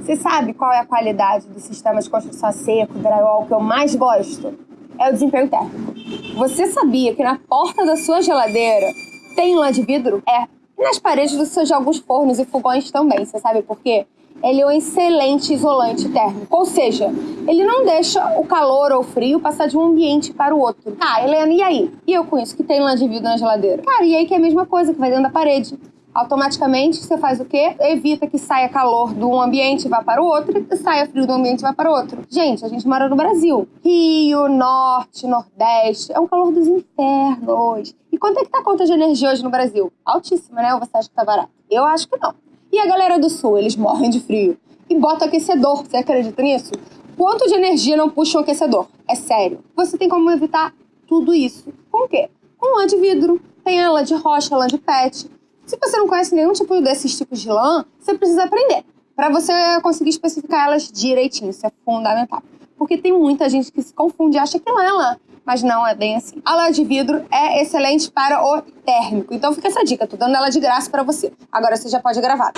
Você sabe qual é a qualidade do sistema de construção seco, drywall, que eu mais gosto? É o desempenho térmico. Você sabia que na porta da sua geladeira tem lã de vidro? É. E nas paredes dos seus de alguns fornos e fogões também. Você sabe por quê? Ele é um excelente isolante térmico. Ou seja, ele não deixa o calor ou o frio passar de um ambiente para o outro. Ah, Helena, e aí? E eu conheço que tem lã de vidro na geladeira? Cara, e aí que é a mesma coisa que vai dentro da parede automaticamente você faz o quê? Evita que saia calor de um ambiente e vá para o outro e saia frio do ambiente e vá para o outro. Gente, a gente mora no Brasil. Rio, Norte, Nordeste. É um calor dos infernos. E quanto é que tá a conta de energia hoje no Brasil? Altíssima, né? Ou você acha que tá barato? Eu acho que não. E a galera do Sul, eles morrem de frio. E bota aquecedor. Você acredita nisso? Quanto de energia não puxa um aquecedor? É sério. Você tem como evitar tudo isso. Com o quê? Com lã de vidro. Tem a lã de rocha, lã de pet. Se você não conhece nenhum tipo desses tipos de lã, você precisa aprender para você conseguir especificar elas direitinho. Isso é fundamental. Porque tem muita gente que se confunde e acha que lã é lã. Mas não é bem assim. A lã de vidro é excelente para o térmico. Então fica essa dica. Tô dando ela de graça para você. Agora você já pode gravar.